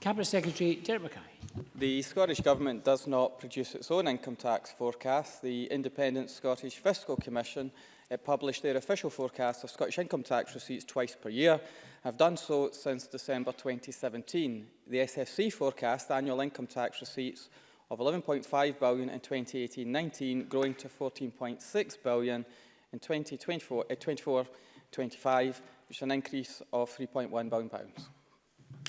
Cabinet Secretary Derek Mackay. The Scottish Government does not produce its own income tax forecast. The Independent Scottish Fiscal Commission Uh, publish their official forecast of Scottish income tax receipts twice per year, have done so since December 2017. The SSC forecast annual income tax receipts of 11.5 billion in 2018-19, growing to 14.6 billion in 2024-25, uh, which is an increase of 3.1 billion pounds.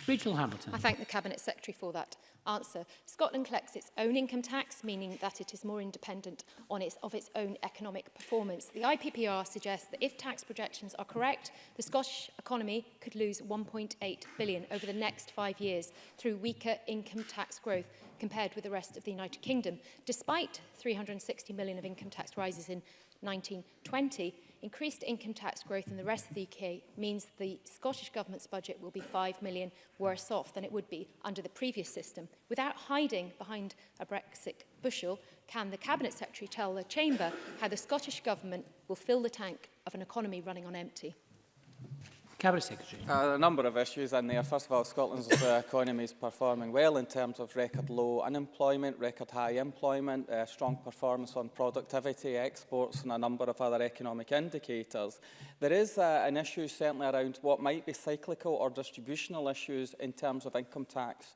Rachel Hamilton. I thank the Cabinet Secretary for that answer. Scotland collects its own income tax, meaning that it is more independent on its, of its own economic performance. The IPPR suggests that if tax projections are correct, the Scottish economy could lose 1.8 billion over the next five years through weaker income tax growth compared with the rest of the United Kingdom. Despite 360 million of income tax rises in 1920, increased income tax growth in the rest of the UK means the Scottish Government's budget will be 5 million worse off than it would be under the previous system. Without hiding behind a Brexit bushel, can the Cabinet Secretary tell the Chamber how the Scottish Government will fill the tank of an economy running on empty? Cabinet Secretary. Uh, a number of issues in there. First of all, Scotland's uh, economy is performing well in terms of record low unemployment, record high employment, uh, strong performance on productivity, exports and a number of other economic indicators. There is uh, an issue certainly around what might be cyclical or distributional issues in terms of income tax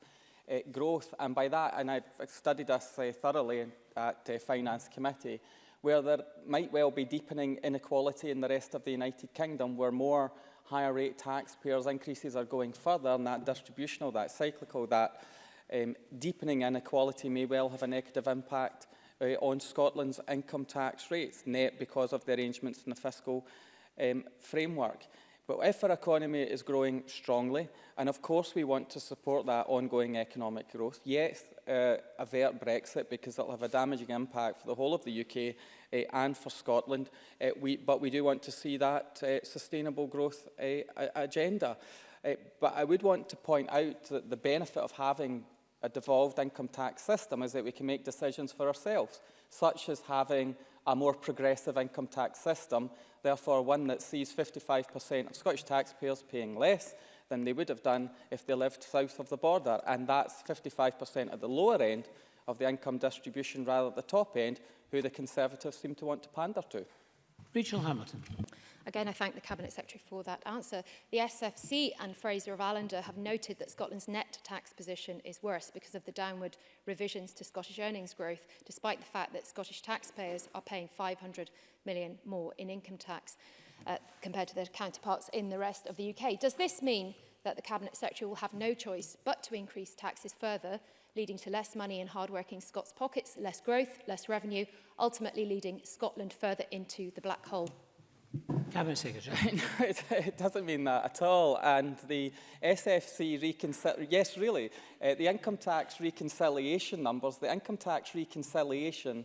uh, growth. And by that, and I've studied this uh, thoroughly at uh, Finance Committee, where there might well be deepening inequality in the rest of the United Kingdom, where more higher rate taxpayers, increases are going further and that distributional, that cyclical, that um, deepening inequality may well have a negative impact uh, on Scotland's income tax rates, net because of the arrangements in the fiscal um, framework. But if our economy is growing strongly, and of course we want to support that ongoing economic growth, yes, uh, avert Brexit because it'll have a damaging impact for the whole of the UK uh, and for Scotland. Uh, we, but we do want to see that uh, sustainable growth uh, agenda. Uh, but I would want to point out that the benefit of having a devolved income tax system is that we can make decisions for ourselves, such as having a more progressive income tax system, therefore one that sees 55% of Scottish taxpayers paying less than they would have done if they lived south of the border. And that's 55% at the lower end of the income distribution rather at the top end, who the Conservatives seem to want to pander to. Rachel Hamilton. Again, I thank the Cabinet Secretary for that answer. The SFC and Fraser of Allender have noted that Scotland's net tax position is worse because of the downward revisions to Scottish earnings growth, despite the fact that Scottish taxpayers are paying 500 million more in income tax uh, compared to their counterparts in the rest of the UK. Does this mean that the Cabinet Secretary will have no choice but to increase taxes further leading to less money in hardworking Scots pockets, less growth, less revenue, ultimately leading Scotland further into the black hole. Cabinet Secretary. no, it, it doesn't mean that at all. And the SFC reconciliation, yes, really, uh, the income tax reconciliation numbers, the income tax reconciliation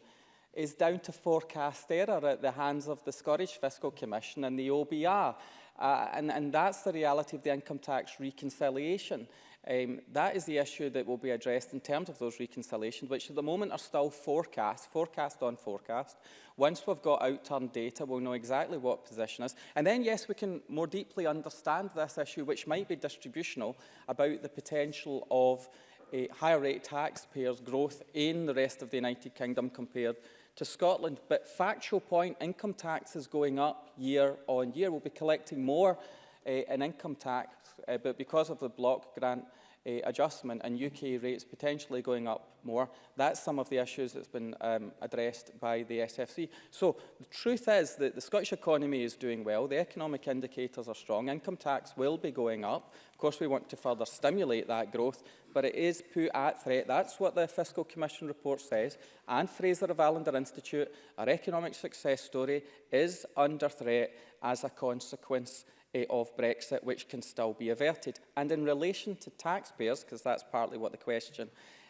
is down to forecast error at the hands of the Scottish Fiscal Commission and the OBR. Uh, and, and that's the reality of the income tax reconciliation. Um, that is the issue that will be addressed in terms of those reconciliations, which at the moment are still forecast, forecast on forecast. Once we've got outturn data, we'll know exactly what position is. And then, yes, we can more deeply understand this issue, which might be distributional, about the potential of a uh, higher rate taxpayers' growth in the rest of the United Kingdom compared to Scotland. But factual point, income tax is going up year on year. We'll be collecting more uh, in income tax uh, but because of the block grant uh, adjustment and UK rates potentially going up more, that's some of the issues that's been um, addressed by the SFC. So the truth is that the Scottish economy is doing well, the economic indicators are strong, income tax will be going up. Of course, we want to further stimulate that growth, but it is put at threat. That's what the Fiscal Commission report says. And Fraser of Allender Institute, our economic success story, is under threat as a consequence uh, of Brexit, which can still be averted. And in relation to taxpayers, because that's partly what the question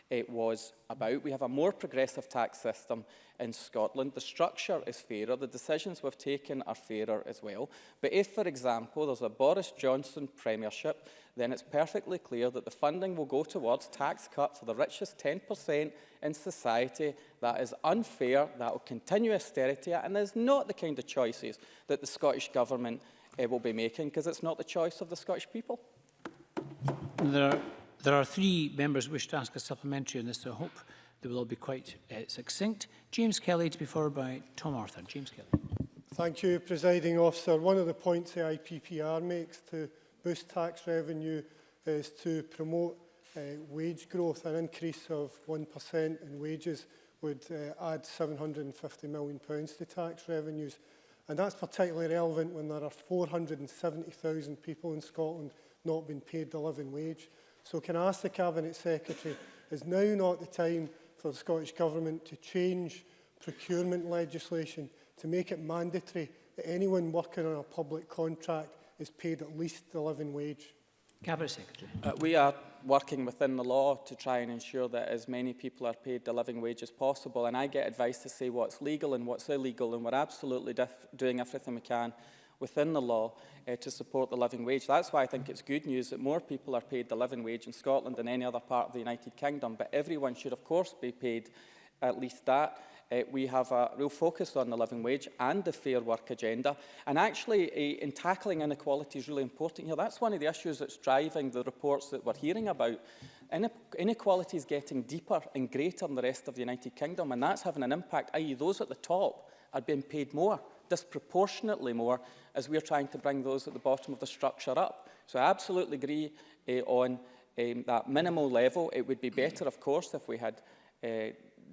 it eh, was about. We have a more progressive tax system in Scotland. The structure is fairer. The decisions we've taken are fairer as well. But if, for example, there's a Boris Johnson premiership, then it's perfectly clear that the funding will go towards tax cuts for the richest 10% in society. That is unfair, that will continue austerity, and there's not the kind of choices that the Scottish Government uh, will be making, because it's not the choice of the Scottish people. There are, there are three members who wish to ask a supplementary on this, so I hope they will all be quite uh, succinct. James Kelly to be followed by Tom Arthur. James Kelly. Thank you, Presiding Officer. One of the points the IPPR makes to boost tax revenue is to promote uh, wage growth. An increase of 1% in wages would uh, add £750 million to tax revenues. And that's particularly relevant when there are 470,000 people in Scotland not being paid the living wage. So can I ask the Cabinet Secretary, is now not the time for the Scottish Government to change procurement legislation to make it mandatory that anyone working on a public contract is paid at least the living wage? Cabinet Secretary. Uh, we are working within the law to try and ensure that as many people are paid the living wage as possible. And I get advice to say what's legal and what's illegal, and we're absolutely doing everything we can within the law uh, to support the living wage. That's why I think it's good news that more people are paid the living wage in Scotland than any other part of the United Kingdom, but everyone should of course be paid at least that. Uh, we have a real focus on the living wage and the fair work agenda. And actually, uh, in tackling inequality is really important here. That's one of the issues that's driving the reports that we're hearing about. inequality is getting deeper and greater in the rest of the United Kingdom, and that's having an impact, i.e. those at the top are being paid more, disproportionately more, as we're trying to bring those at the bottom of the structure up. So I absolutely agree uh, on um, that minimal level. It would be better, of course, if we had uh,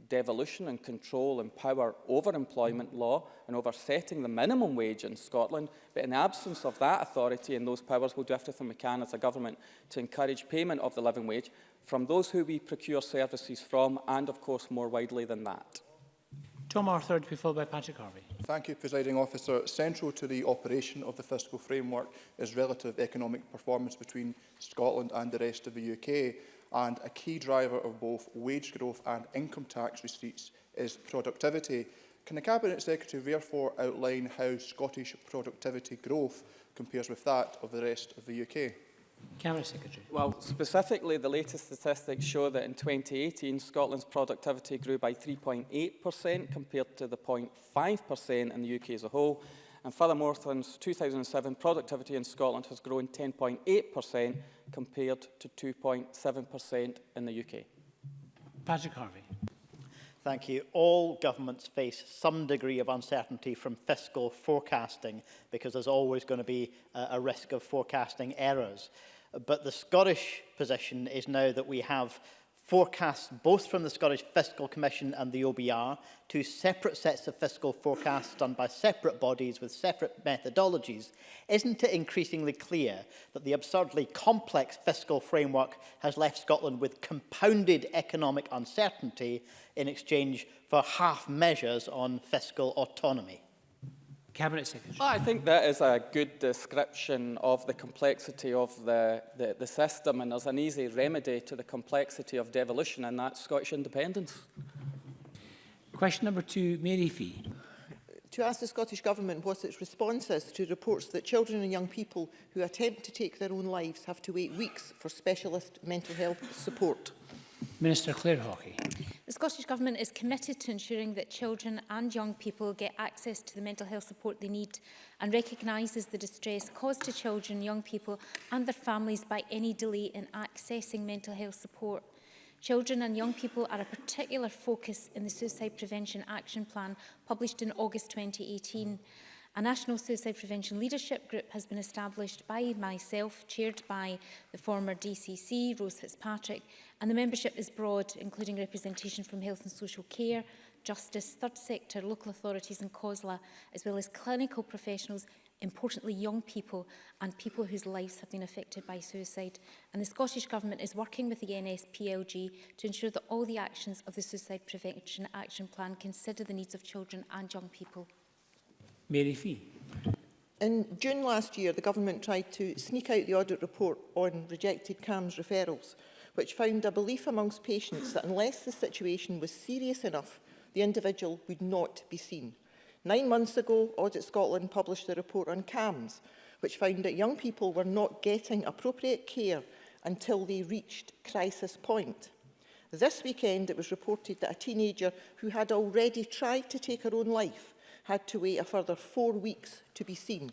devolution and control and power over employment law and over setting the minimum wage in Scotland, but in the absence of that authority and those powers, we'll do everything we can as a government to encourage payment of the living wage from those who we procure services from and, of course, more widely than that. Tom Arthur to be followed by Patrick Harvey. Thank you, Presiding Officer. Central to the operation of the fiscal framework is relative economic performance between Scotland and the rest of the UK. and a key driver of both wage growth and income tax receipts is productivity. Can the Cabinet Secretary therefore outline how Scottish productivity growth compares with that of the rest of the UK? Cabinet Secretary. Well, specifically, the latest statistics show that in 2018, Scotland's productivity grew by 3.8% compared to the 0.5% in the UK as a whole. And furthermore, since 2007, productivity in Scotland has grown 10.8% compared to 2.7% in the UK. Patrick Harvey. Thank you. All governments face some degree of uncertainty from fiscal forecasting because there's always going to be a, risk of forecasting errors. But the Scottish position is now that we have forecasts both from the Scottish Fiscal Commission and the OBR, two separate sets of fiscal forecasts done by separate bodies with separate methodologies, isn't it increasingly clear that the absurdly complex fiscal framework has left Scotland with compounded economic uncertainty in exchange for half measures on fiscal autonomy? Cabinet Secretary. Well, I think that is a good description of the complexity of the, the, the system and there's an easy remedy to the complexity of devolution and that's Scottish independence. Question number two, Mary Fee. To ask the Scottish Government what its response is to reports that children and young people who attempt to take their own lives have to wait weeks for specialist mental health support. Minister Claire Hawkey. The Scottish Government is committed to ensuring that children and young people get access to the mental health support they need and recognises the distress caused to children, young people and their families by any delay in accessing mental health support. Children and young people are a particular focus in the Suicide Prevention Action Plan published in August 2018. A National Suicide Prevention Leadership Group has been established by myself, chaired by the former DCC, Rose Fitzpatrick, and the membership is broad, including representation from health and social care, justice, third sector, local authorities and COSLA, as well as clinical professionals importantly young people and people whose lives have been affected by suicide. And the Scottish Government is working with the NSPLG to ensure that all the actions of the Suicide Prevention Action Plan consider the needs of children and young people. Mary Fee. In June last year, the Government tried to sneak out the audit report on rejected CAMS referrals, which found a belief amongst patients that unless the situation was serious enough, the individual would not be seen. Nine months ago, Audit Scotland published a report on CAMS, which found that young people were not getting appropriate care until they reached crisis point. This weekend, it was reported that a teenager who had already tried to take her own life had to wait a further four weeks to be seen.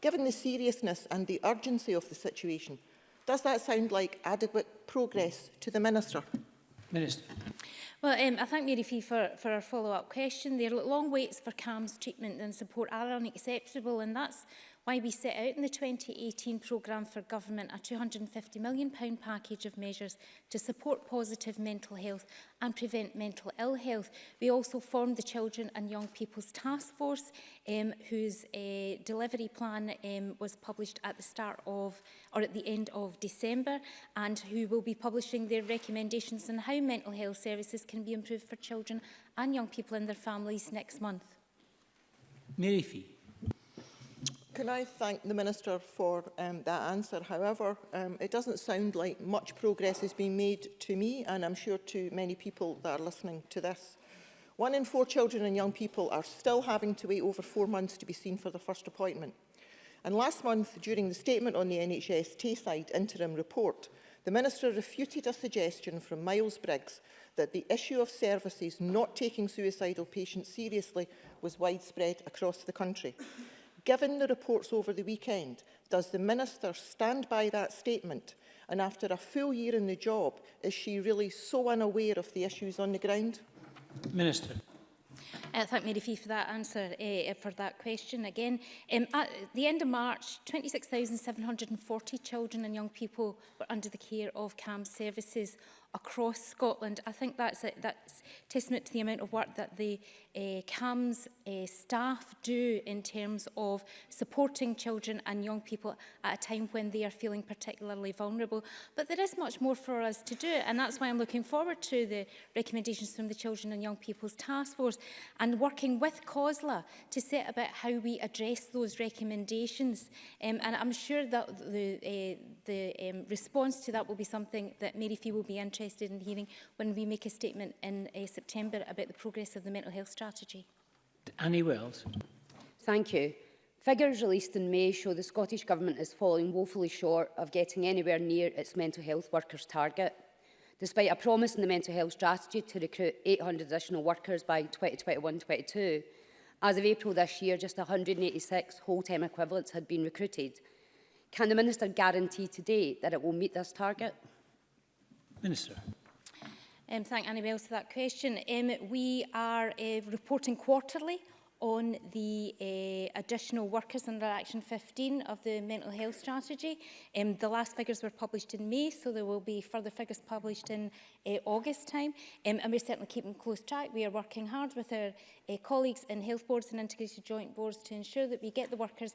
Given the seriousness and the urgency of the situation, does that sound like adequate progress to the Minister? Minister. Well, um, I thank Mary Fee for, for her follow-up question. There are long waits for CAMS treatment and support are unacceptable, and that's why we set out in the 2018 programme for government a £250 million package of measures to support positive mental health and prevent mental ill health. We also formed the Children and Young People's Task Force, um, whose uh, delivery plan um, was published at the start of, or at the end of December, and who will be publishing their recommendations on how mental health services can be improved for children and young people and their families next month. Mary Fee. Can I thank the Minister for um, that answer? However, um, it doesn't sound like much progress has been made to me and I'm sure to many people that are listening to this. One in four children and young people are still having to wait over four months to be seen for the first appointment. And last month, during the statement on the NHS Tayside interim report, the Minister refuted a suggestion from Miles Briggs that the issue of services not taking suicidal patients seriously was widespread across the country. Given the reports over the weekend, does the Minister stand by that statement? And after a full year in the job, is she really so unaware of the issues on the ground? Minister. Uh, thank Mary Fee for that answer, uh, for that question again. Um, at the end of March, 26,740 children and young people were under the care of CAM services, across Scotland. I think that's, a, that's testament to the amount of work that the uh, CAMS uh, staff do in terms of supporting children and young people at a time when they are feeling particularly vulnerable. But there is much more for us to do, and that's why I'm looking forward to the recommendations from the Children and Young People's Task Force and working with COSLA to set about how we address those recommendations. Um, and I'm sure that the, uh, the um, response to that will be something that Mary Fee will be interested interested in hearing when we make a statement in uh, September about the progress of the mental health strategy. Annie Wells. Thank you. Figures released in May show the Scottish Government is falling woefully short of getting anywhere near its mental health workers target. Despite a promise in the mental health strategy to recruit 800 additional workers by 2021-22, as of April this year, just 186 whole-time equivalents had been recruited. Can the Minister guarantee today that it will meet this target? Minister. Um, thank Annie Annabelle for that question. Um, we are uh, reporting quarterly on the uh, additional workers under Action 15 of the mental health strategy. Um, the last figures were published in May, so there will be further figures published in uh, August time. Um, and we're certainly keeping close track. We are working hard with our uh, colleagues in health boards and integrated joint boards to ensure that we get the workers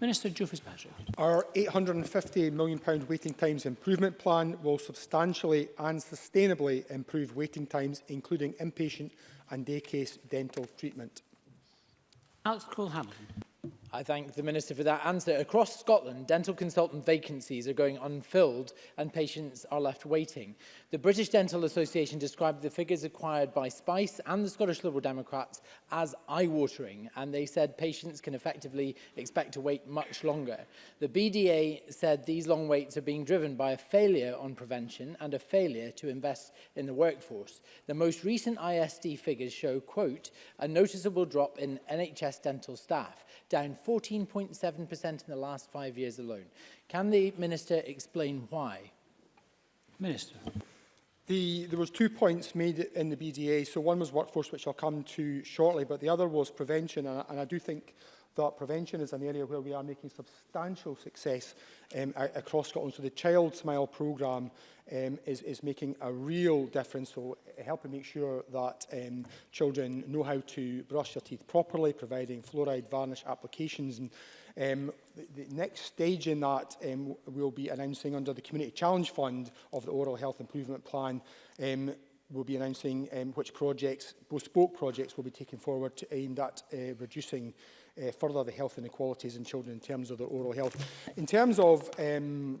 Minister Joe Fitzpatrick. Our £850 million waiting times improvement plan will substantially and sustainably improve waiting times, including inpatient and day case dental treatment. Alex Cole-Hamilton. I thank the Minister for that answer. Across Scotland, dental consultant vacancies are going unfilled and patients are left waiting. The British Dental Association described the figures acquired by SPICE and the Scottish Liberal Democrats as eye-watering, and they said patients can effectively expect to wait much longer. The BDA said these long waits are being driven by a failure on prevention and a failure to invest in the workforce. The most recent ISD figures show, quote, a noticeable drop in NHS dental staff, down 14.7% in the last five years alone. Can the Minister explain why? Minister. The, there was two points made in the BDA. So one was workforce, which I'll come to shortly, but the other was prevention. And, and I do think that prevention is an area where we are making substantial success um, across Scotland. So the Child Smile programme um, is, is making a real difference. So eh, helping make sure that um, children know how to brush their teeth properly, providing fluoride varnish applications and Um, the, the next stage in that um, we'll be announcing under the Community Challenge Fund of the Oral Health Improvement Plan um, we'll be announcing um, which projects, bespoke projects will be taken forward to aimed at uh, reducing uh, further the health inequalities in children in terms of their oral health. In terms of um,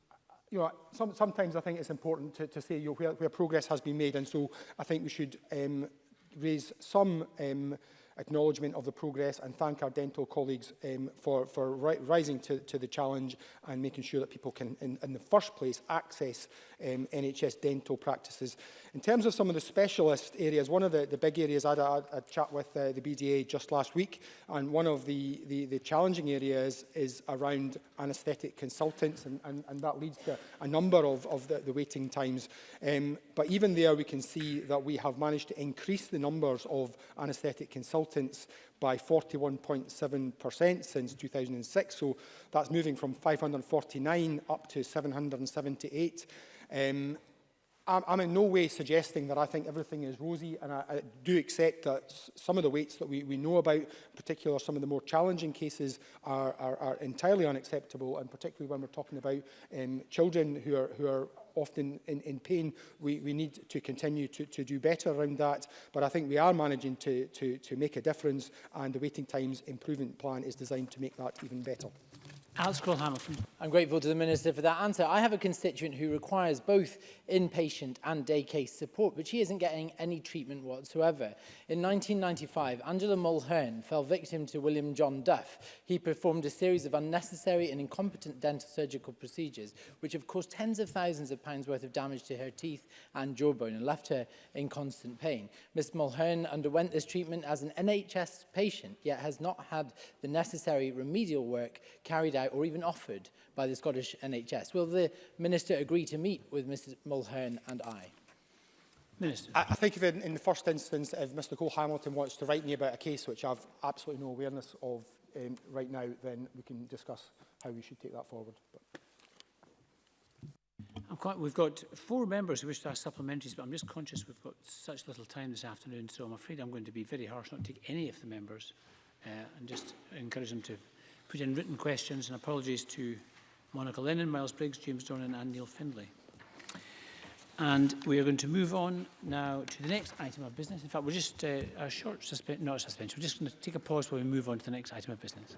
you know, some, sometimes I think it's important to, to say you know, where, where progress has been made, and so I think we should um, raise some um, acknowledgement of the progress and thank our dental colleagues um, for, for ri rising to, to the challenge and making sure that people can, in, in the first place, access um, NHS dental practices. In terms of some of the specialist areas, one of the, the big areas, I had a, a chat with uh, the BDA just last week, and one of the, the, the challenging areas is around anaesthetic consultants, and, and, and that leads to a number of, of the, the waiting times. Um, but even there, we can see that we have managed to increase the numbers of anaesthetic consultants consultants by 41.7% since 2006. So that's moving from 549 up to 778. Um, I'm, I'm in no way suggesting that I think everything is rosy, and I, I do accept that some of the weights that we, we know about, in particular some of the more challenging cases, are, are, are entirely unacceptable, and particularly when we're talking about um, children who are, who are often in, in pain. We, we need to continue to, to do better around that, but I think we are managing to, to, to make a difference and the waiting times improvement plan is designed to make that even better. Alex Cole Hamilton. I'm grateful to the Minister for that answer. I have a constituent who requires both inpatient and day case support, but she isn't getting any treatment whatsoever. In 1995, Angela Mulhern fell victim to William John Duff. He performed a series of unnecessary and incompetent dental surgical procedures, which have caused tens of thousands of pounds worth of damage to her teeth and jawbone and left her in constant pain. Ms Mulhern underwent this treatment as an NHS patient, yet has not had the necessary remedial work carried out out or even offered by the Scottish NHS? Will the Minister agree to meet with Mr Mulhern and I? Minister. I, I think if in, in the first instance, if Mr Cole Hamilton wants to write me about a case which I've absolutely no awareness of um, right now, then we can discuss how we should take that forward. But. I'm quite, we've got four members who wish to ask supplementaries, but I'm just conscious we've got such little time this afternoon, so I'm afraid I'm going to be very harsh, not to take any of the members, uh, and just encourage them to put in written questions and apologies to Monica Lennon, Miles Briggs, James Dornan and Neil Findlay. And we are going to move on now to the next item of business. In fact, we're just uh, a short suspension, not a suspension, we're just going to take a pause while we move on to the next item of business.